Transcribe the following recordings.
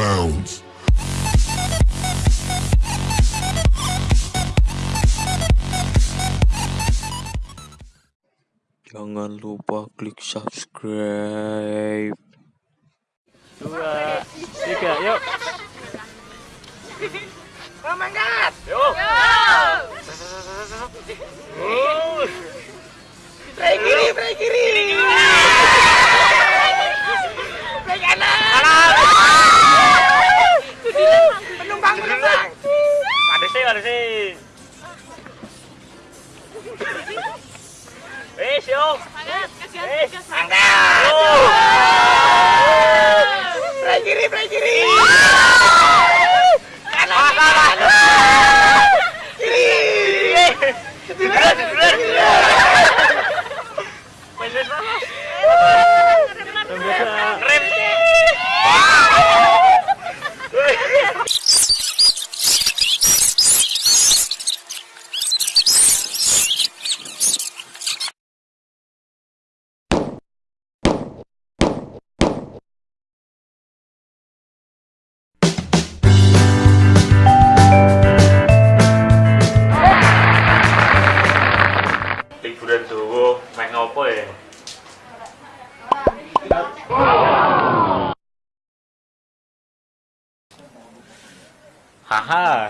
bounds. Jangan lupa klik subscribe. dua, tiga, yuk. Mangkat. Yuk. Play kiri, kiri. Eh, yuk. Eh, Angkat. kiri, play kiri. Haha. Turu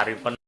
Berak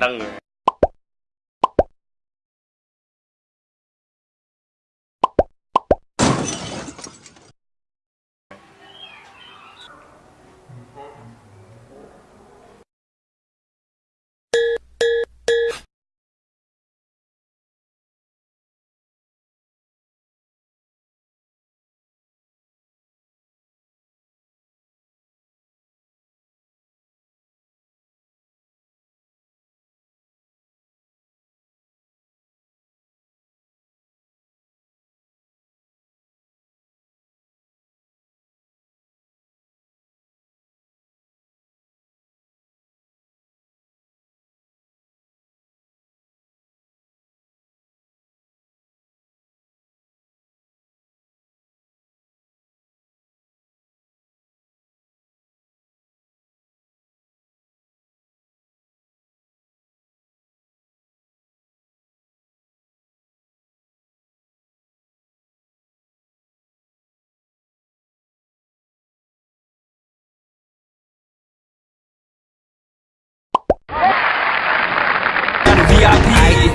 đần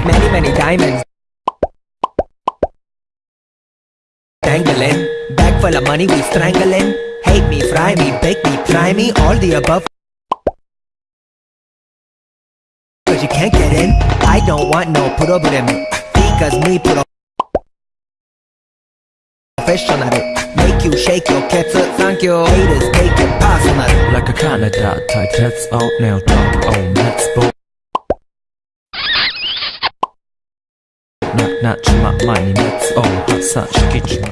Many, many diamonds. Dangling. Bag full of money, we strangling. Hate me, fry me, bake me, try me, all the above. Cause you can't get in. I don't want no problem. Because me pro professional. Make you shake your cats, thank you. Haters take it personal. like a Canada type That's out now talk on let's go Na trzyma mani nic, o, oh, ha, sa, szkiczma.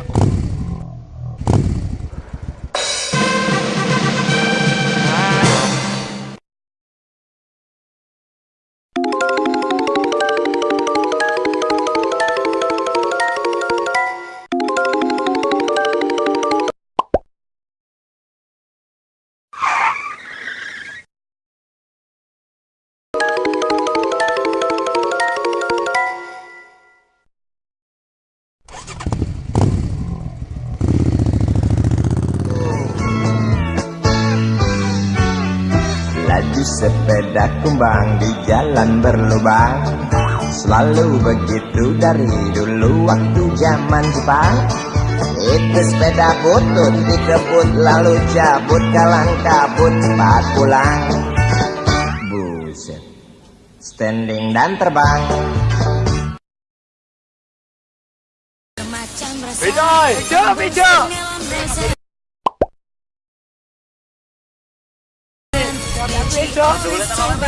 Sepeda kumbang di jalan berlubang Selalu begitu dari dulu waktu zaman Jepang Itu sepeda butut dikebut lalu cabut kalang kabut cepat pulang Buset Standing dan terbang! Bejo, bejo! Yo, tulisanku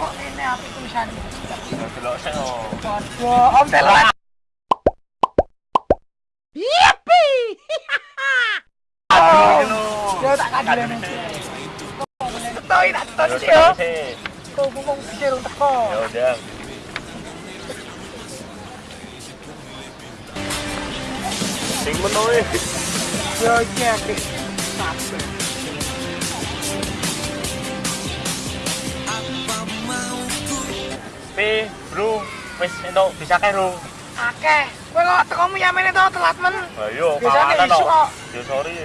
kok ini apa tulisanku? Wah, om telat. Yippee! Yo, tak kadal ini. Tuh, ini tak tuh sih yo. Tuh, bungkung sih, runtah kok. Ya udah. Sing menoe. Yo cek. Sampai. Pi, bro, wis entuk bisa kae rung. Akeh. Kowe kok tekomu yamene to telat men. Ayo, Biasane kawanan isu kok. Yo sorry.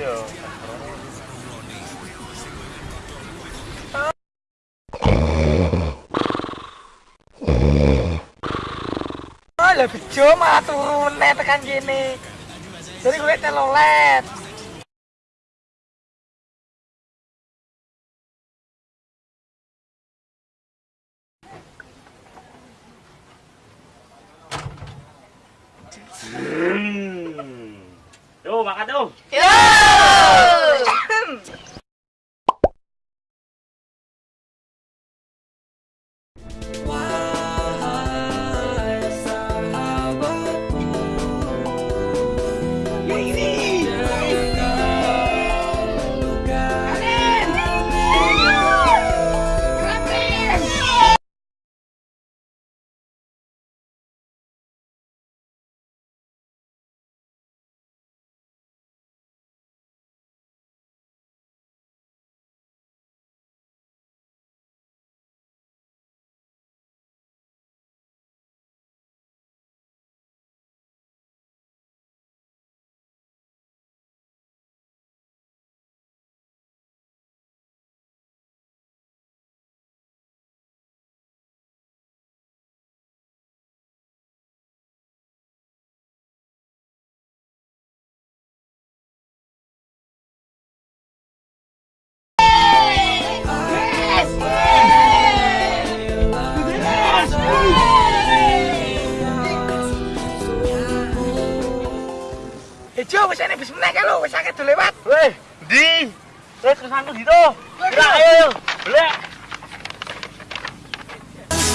Oh, lah bejo malah turune tekan kene. Jadi gue telolet. Hmm. Yo, makan tuh. Ya lho, wis akeh do lewat. Weh, di. Wes kesanku gitu. Gerak ayo. Belek.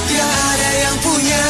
Tiada yang punya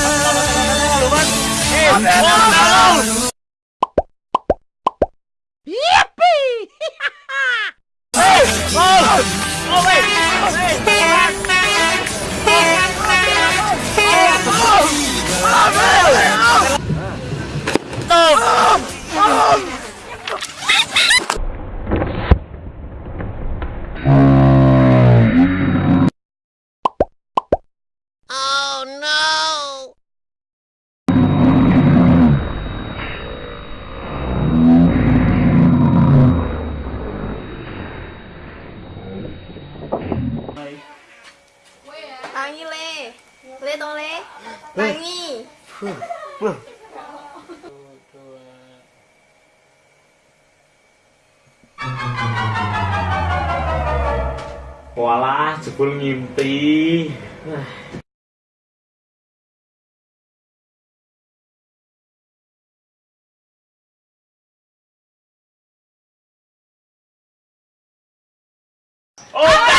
Wangi. Walah, jebul ngimpi. Oh,